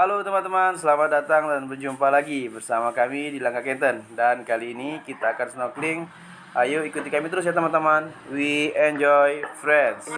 Halo teman-teman, selamat datang dan berjumpa lagi bersama kami di Langkah Kenten. Dan kali ini kita akan snorkeling. Ayo ikuti kami terus ya teman-teman. We enjoy friends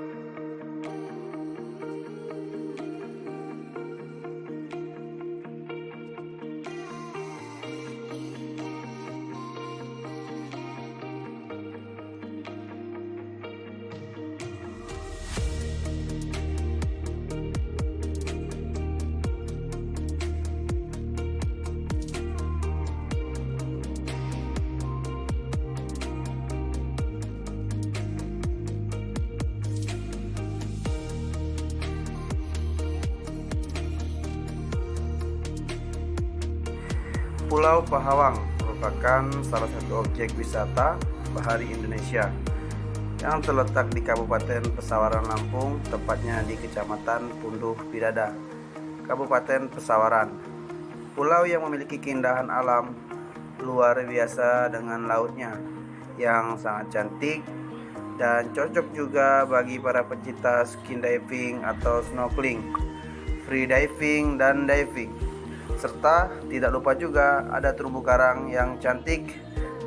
Pulau Pahawang merupakan salah satu objek wisata bahari Indonesia yang terletak di Kabupaten Pesawaran Lampung, tepatnya di Kecamatan Punduh Pidada, Kabupaten Pesawaran. Pulau yang memiliki keindahan alam luar biasa dengan lautnya yang sangat cantik dan cocok juga bagi para pecinta skin diving atau snorkeling, free diving dan diving serta tidak lupa juga ada terumbu karang yang cantik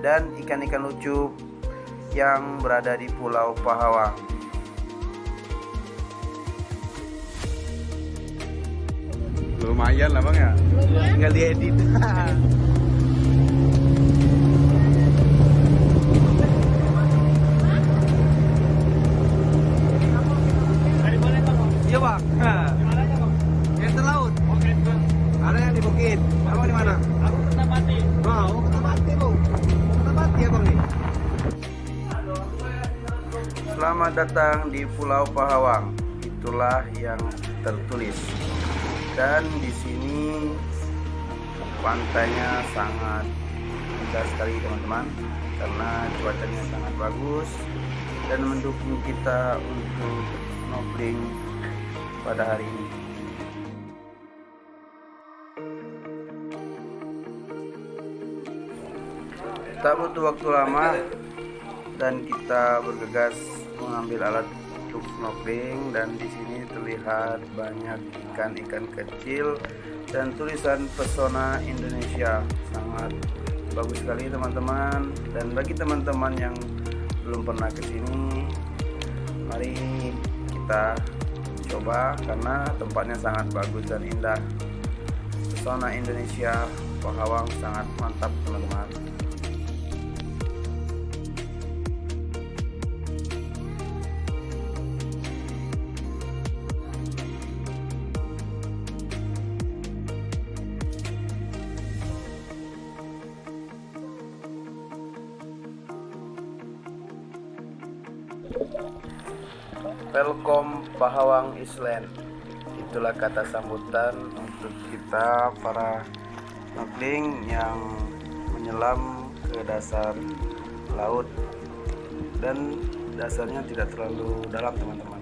dan ikan-ikan lucu yang berada di Pulau Pahawang. Lumayan lah bang ya. Tinggal diedit. Iya bang. Yang laut. Ada yang di bukit. Abang di mana? Aku tetap mati. Kertabati bu. Kertabati bang nih. Selamat datang di Pulau Pahawang. Itulah yang tertulis. Dan di sini pantainya sangat indah sekali teman-teman karena cuacanya sangat bagus dan mendukung kita untuk snorkeling pada hari ini. Tak butuh waktu lama dan kita bergegas mengambil alat untuk snorkeling dan di sini terlihat banyak ikan-ikan kecil dan tulisan pesona Indonesia. Sangat bagus sekali teman-teman. Dan bagi teman-teman yang belum pernah ke sini mari kita coba karena tempatnya sangat bagus dan indah. Pesona Indonesia Pahawang sangat mantap teman-teman Welcome Pahawang Island Itulah kata sambutan untuk kita para snorkeling yang menyelam ke dasar laut dan dasarnya tidak terlalu dalam teman-teman.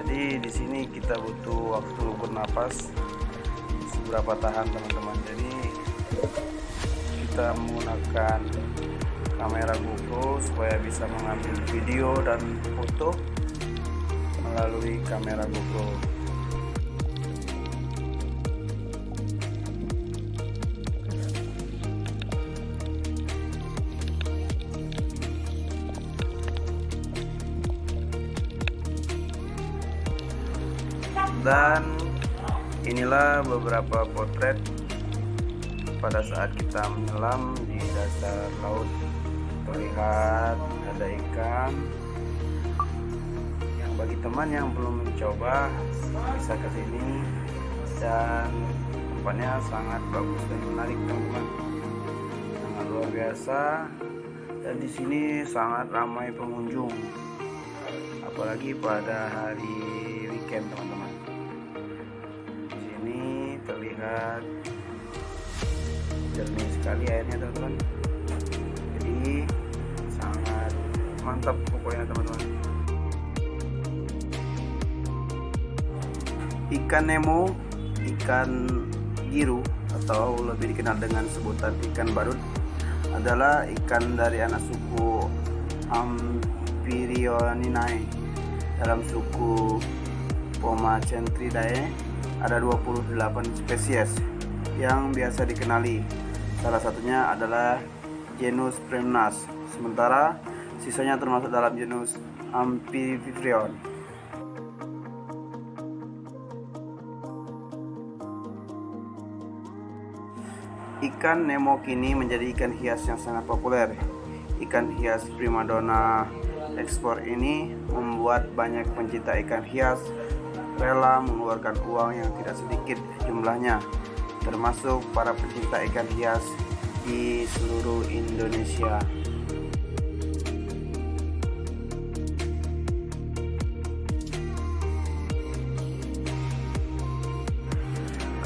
Jadi di sini kita butuh waktu bernapas seberapa tahan teman-teman. Jadi kita menggunakan kamera GoPro supaya bisa mengambil video dan foto melalui kamera GoPro. Dan inilah beberapa potret pada saat kita menyelam di dasar laut terlihat ada ikan bagi teman yang belum mencoba bisa ke sini dan tempatnya sangat bagus dan menarik teman-teman. Sangat luar biasa dan di sini sangat ramai pengunjung apalagi pada hari weekend teman-teman. Di sini terlihat jernih sekali airnya teman-teman. Jadi sangat mantap pokoknya teman-teman ikan nemo ikan giru atau lebih dikenal dengan sebutan ikan badut adalah ikan dari anak suku Ampirioninae dalam suku Pomacentridae ada 28 spesies yang biasa dikenali. Salah satunya adalah genus Premnas, sementara sisanya termasuk dalam genus Amphiprion. Ikan Nemo kini menjadi ikan hias yang sangat populer. Ikan hias primadona ekspor ini membuat banyak pencinta ikan hias rela mengeluarkan uang yang tidak sedikit jumlahnya, termasuk para pencinta ikan hias di seluruh Indonesia.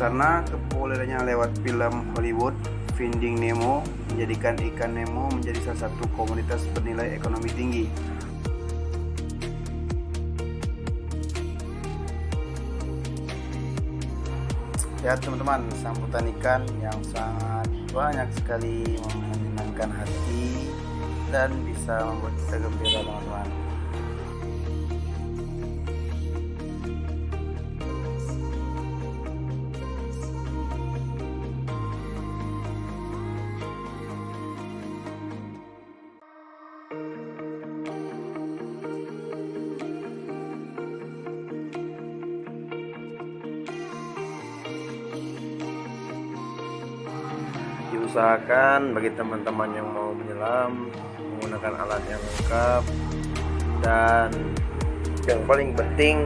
Karena kepopulerannya lewat film Hollywood, Finding Nemo menjadikan ikan Nemo menjadi salah satu komunitas bernilai ekonomi tinggi. Ya teman-teman, sambutan ikan yang sangat banyak sekali menyenangkan hati dan bisa membuat kita gembira teman-teman. Diusahakan bagi teman-teman yang mau menyelam menggunakan alat yang lengkap dan yang paling penting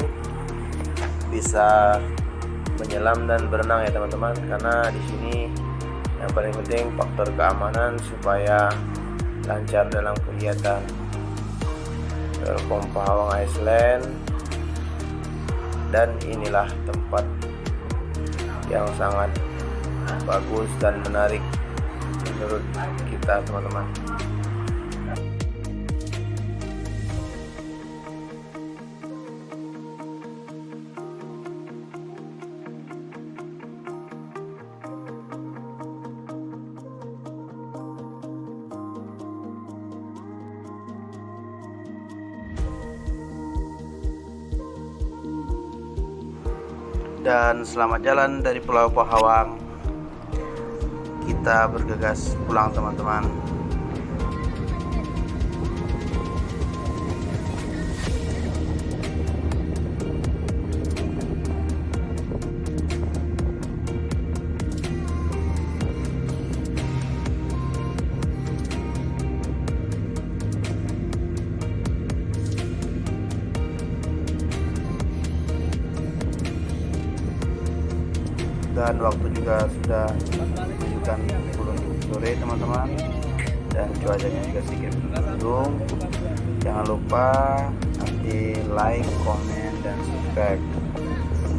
bisa menyelam dan berenang ya teman-teman. Karena di sini yang paling penting faktor keamanan supaya lancar dalam kegiatan. Welcome Pahawang Iceland dan inilah tempat yang sangat bagus dan menarik menurut kita teman-teman. Dan selamat jalan dari Pulau Pahawang kita bergegas pulang teman-teman. Dan waktu juga sudah menunjukkan 10 sore teman-teman. Dan cuacanya juga sedikit mendung. Jangan lupa nanti like, komen, dan subscribe.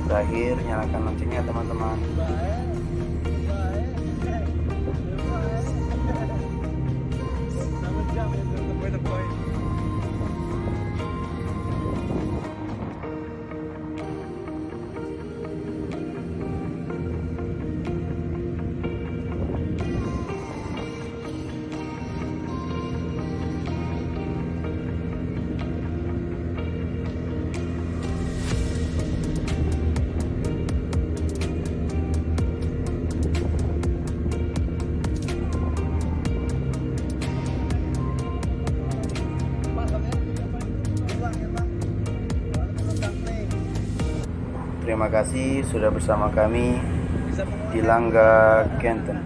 Terakhir nyalakan loncengnya teman-teman Terima kasih sudah bersama kami di Langga, Kenten.